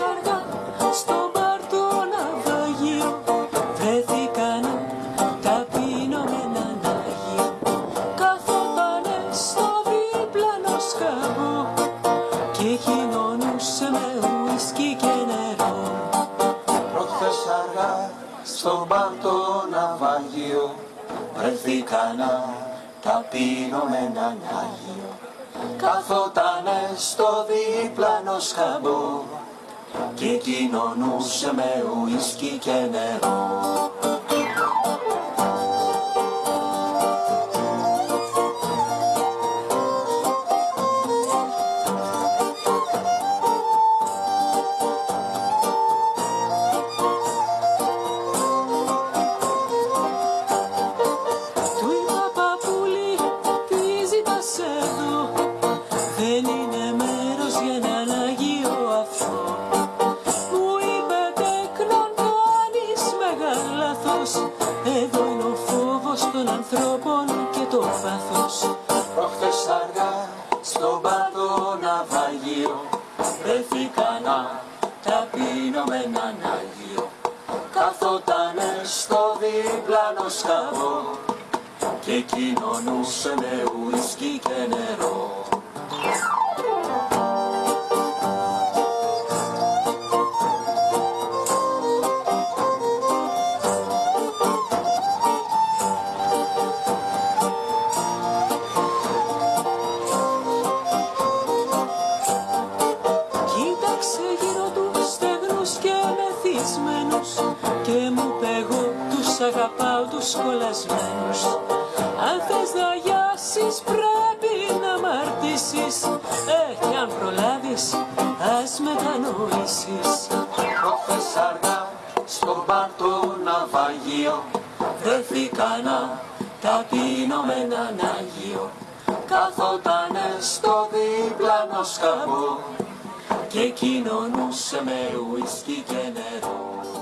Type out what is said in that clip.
αργά στο μπαρ του ναυαγίου βρέθηκαν ταπεινωμένα ναυαγίου καθότανε στο διπλανό σκαμπό και κοινωνούσε με ουίσκι και νερό. Προχθές αργά στο μπαρ του ναυαγίου βρέθηκαν ταπεινωμένα ναυαγίου καθότανε στο διπλανό σκαμπό και κοινωνούσε με ουίσκι και νερό. Ανθρώπων και το πάθος. Προχτές αργά στον παρτό ναυαγείο βρεθήκανα ταπεινω με έναν Άγιο καθότανε στο διπλανό σκαβό. Και κοινωνούσε με ουίσκι και νερό. Κοίταξε γύρω τους στεγνούς και μεθυσμένους Και μου είπε εγώ τους αγαπάω τους κολλασμένους. Αν θες να γιάσεις πρέπει να μαρτήσεις Ε, κι αν προλάβεις ας μετανοήσεις. Προχθές αργά στον παρτό ναυαγείο βρεθήκανα ταπεινω με έναν Άγιο καθότανε στο διπλανό σκαμπό che chi non usa mero whisky tenero